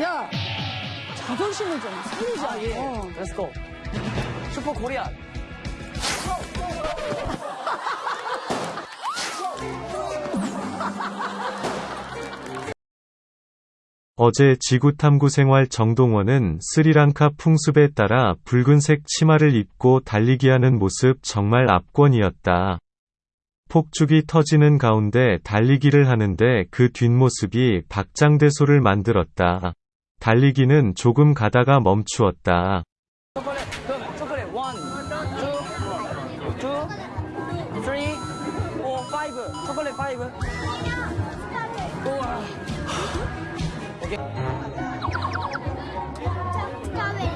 야, 자존심을 좀 살리자. 아, 예. 어. Let's go. Super Korea. 어제 지구탐구 생활 정동원은 스리랑카 풍습에 따라 붉은색 치마를 입고 달리기 하는 모습 정말 압권이었다. 폭죽이 터지는 가운데 달리기를 하는데 그 뒷모습이 박장대소를 만들었다. 달리기는 조금 가다가 멈추었다.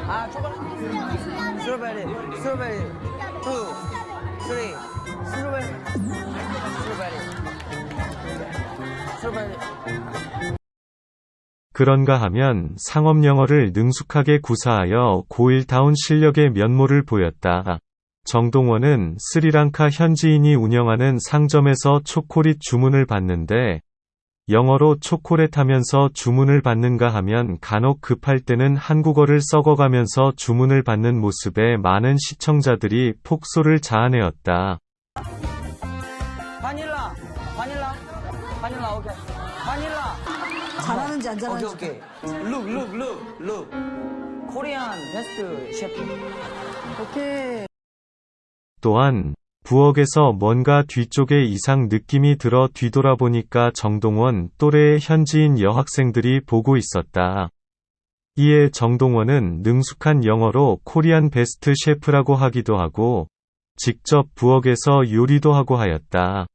아, 초콜릿. 스트로베리, 스트로베리. 스트로베리. 스트로베리. 스트로베리. 그런가 하면 상업 영어를 능숙하게 구사하여 고일다운 실력의 면모를 보였다. 정동원은 스리랑카 현지인이 운영하는 상점에서 초콜릿 주문을 받는데 영어로 초콜릿 하면서 주문을 받는가 하면 간혹 급할 때는 한국어를 썩어가면서 주문을 받는 모습에 많은 시청자들이 폭소를 자아내었다. 바닐라, 바닐라, 바닐라, 오케이. 바닐라. 잘하는지 안 오케이, 잘하는지. 오케이. look, look, look, look. Korean best chef. 오케이. 또한 부엌에서 뭔가 뒤쪽에 이상 느낌이 들어 뒤돌아보니까 정동원 또래의 현지인 여학생들이 보고 있었다. 이에 정동원은 능숙한 영어로 Korean best chef라고 하기도 하고 직접 부엌에서 요리도 하고 하였다.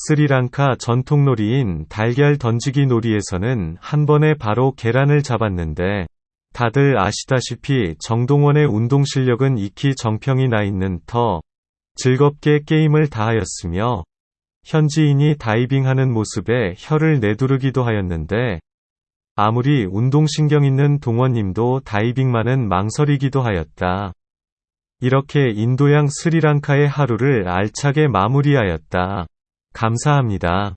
스리랑카 전통놀이인 달걀 던지기 놀이에서는 한 번에 바로 계란을 잡았는데 다들 아시다시피 정동원의 운동 실력은 익히 정평이 나 있는 터 즐겁게 게임을 다하였으며 현지인이 다이빙하는 모습에 혀를 내두르기도 하였는데 아무리 운동신경 있는 동원님도 다이빙만은 망설이기도 하였다. 이렇게 인도양 스리랑카의 하루를 알차게 마무리하였다. 감사합니다.